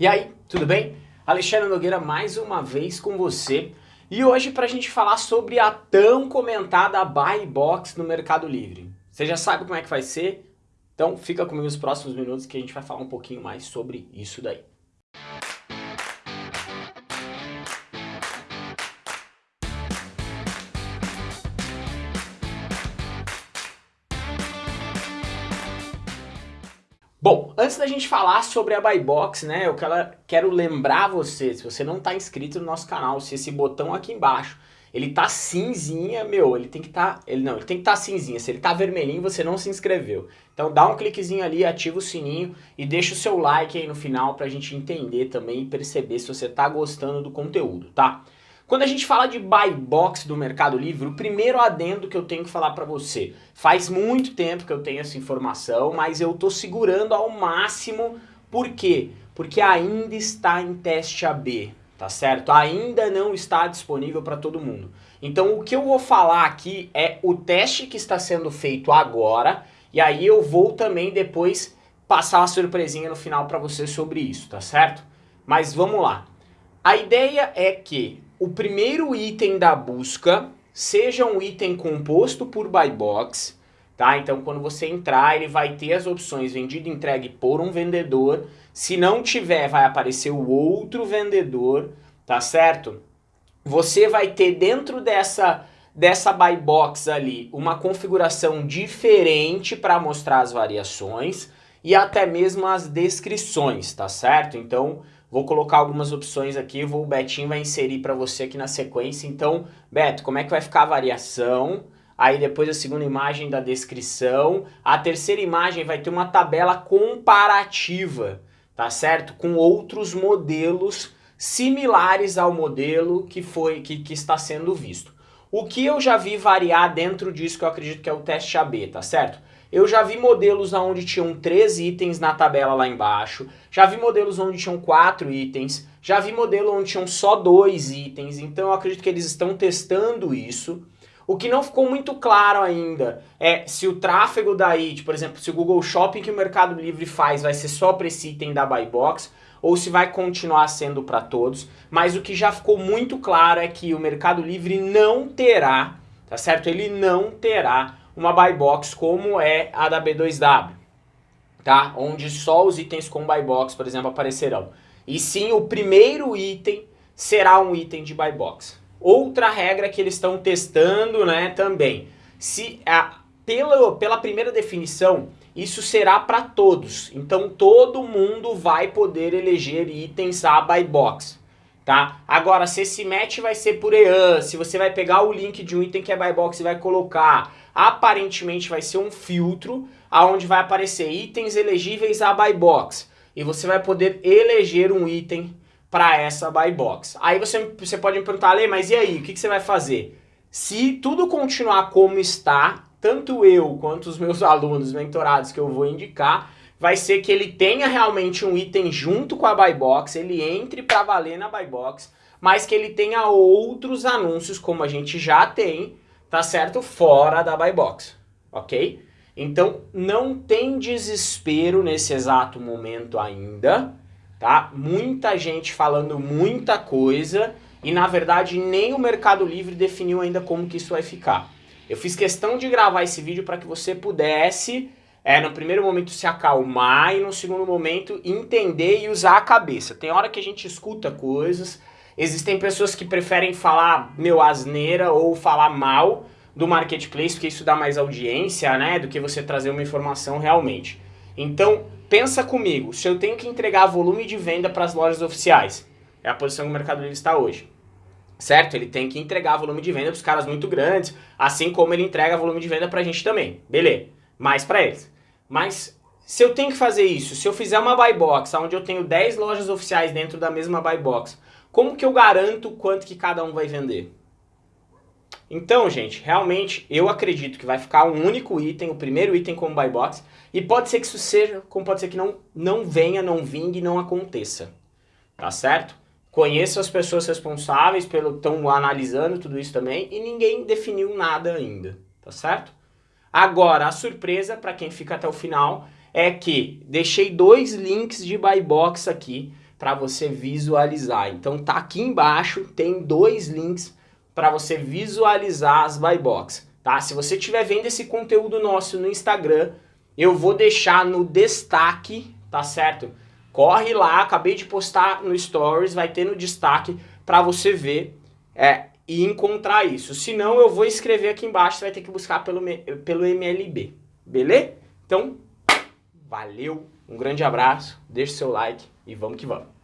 E aí, tudo bem? Alexandre Nogueira mais uma vez com você e hoje para a gente falar sobre a tão comentada Buy Box no Mercado Livre. Você já sabe como é que vai ser? Então fica comigo nos próximos minutos que a gente vai falar um pouquinho mais sobre isso daí. Bom, antes da gente falar sobre a Buy Box, né, eu quero lembrar você, se você não está inscrito no nosso canal, se esse botão aqui embaixo, ele tá cinzinha, meu, ele tem que tá, ele não, ele tem que tá cinzinha, se ele tá vermelhinho você não se inscreveu. Então dá um cliquezinho ali, ativa o sininho e deixa o seu like aí no final pra gente entender também e perceber se você tá gostando do conteúdo, tá? Quando a gente fala de buy box do Mercado Livre, o primeiro adendo que eu tenho que falar para você, faz muito tempo que eu tenho essa informação, mas eu tô segurando ao máximo, por quê? Porque ainda está em teste AB, tá certo? Ainda não está disponível para todo mundo. Então o que eu vou falar aqui é o teste que está sendo feito agora, e aí eu vou também depois passar uma surpresinha no final para você sobre isso, tá certo? Mas vamos lá. A ideia é que o primeiro item da busca seja um item composto por buy box, tá? Então quando você entrar, ele vai ter as opções vendido entregue por um vendedor. Se não tiver, vai aparecer o outro vendedor, tá certo? Você vai ter dentro dessa dessa buy box ali uma configuração diferente para mostrar as variações e até mesmo as descrições, tá certo? Então Vou colocar algumas opções aqui, vou, o Betinho vai inserir para você aqui na sequência. Então, Beto, como é que vai ficar a variação? Aí depois a segunda imagem da descrição. A terceira imagem vai ter uma tabela comparativa, tá certo? Com outros modelos similares ao modelo que, foi, que, que está sendo visto. O que eu já vi variar dentro disso que eu acredito que é o teste AB, tá certo? Eu já vi modelos onde tinham três itens na tabela lá embaixo, já vi modelos onde tinham quatro itens, já vi modelo onde tinham só dois itens, então eu acredito que eles estão testando isso. O que não ficou muito claro ainda é se o tráfego daí, por exemplo, se o Google Shopping que o Mercado Livre faz vai ser só para esse item da Buy Box, ou se vai continuar sendo para todos, mas o que já ficou muito claro é que o Mercado Livre não terá, tá certo? Ele não terá uma buy box como é a da B2W, tá? Onde só os itens com buy box, por exemplo, aparecerão. E sim, o primeiro item será um item de buy box. Outra regra que eles estão testando, né, também. Se a, pela, pela primeira definição, isso será para todos. Então todo mundo vai poder eleger itens a buy box. Tá? Agora, se esse match vai ser por EAN, se você vai pegar o link de um item que é buy box e vai colocar, aparentemente vai ser um filtro aonde vai aparecer itens elegíveis a buy box e você vai poder eleger um item para essa buy box. Aí você, você pode me perguntar, Lê, mas e aí, o que, que você vai fazer? Se tudo continuar como está, tanto eu quanto os meus alunos mentorados que eu vou indicar, vai ser que ele tenha realmente um item junto com a buy box, ele entre para valer na buy box, mas que ele tenha outros anúncios como a gente já tem, tá certo? Fora da buy box, ok? Então não tem desespero nesse exato momento ainda, tá? Muita gente falando muita coisa e na verdade nem o Mercado Livre definiu ainda como que isso vai ficar. Eu fiz questão de gravar esse vídeo para que você pudesse, é, no primeiro momento se acalmar e no segundo momento entender e usar a cabeça. Tem hora que a gente escuta coisas, Existem pessoas que preferem falar meu asneira ou falar mal do marketplace, porque isso dá mais audiência, né, do que você trazer uma informação realmente. Então, pensa comigo, se eu tenho que entregar volume de venda para as lojas oficiais, é a posição que o Mercado Livre está hoje. Certo? Ele tem que entregar volume de venda para os caras muito grandes, assim como ele entrega volume de venda para a gente também. Beleza, mais para eles. Mas se eu tenho que fazer isso, se eu fizer uma buy box, onde eu tenho 10 lojas oficiais dentro da mesma buy box, como que eu garanto quanto que cada um vai vender? Então, gente, realmente eu acredito que vai ficar um único item, o primeiro item como buy box, e pode ser que isso seja, como pode ser que não, não venha, não vingue, não aconteça. Tá certo? Conheço as pessoas responsáveis pelo estão analisando tudo isso também e ninguém definiu nada ainda, tá certo? Agora, a surpresa para quem fica até o final é que deixei dois links de buy box aqui para você visualizar. Então tá aqui embaixo, tem dois links para você visualizar as buy box, tá? Se você estiver vendo esse conteúdo nosso no Instagram, eu vou deixar no destaque, tá certo? Corre lá, acabei de postar no Stories, vai ter no destaque para você ver é, e encontrar isso. Se não, eu vou escrever aqui embaixo, você vai ter que buscar pelo, pelo MLB, beleza? Então, valeu, um grande abraço, deixe seu like e vamos que vamos.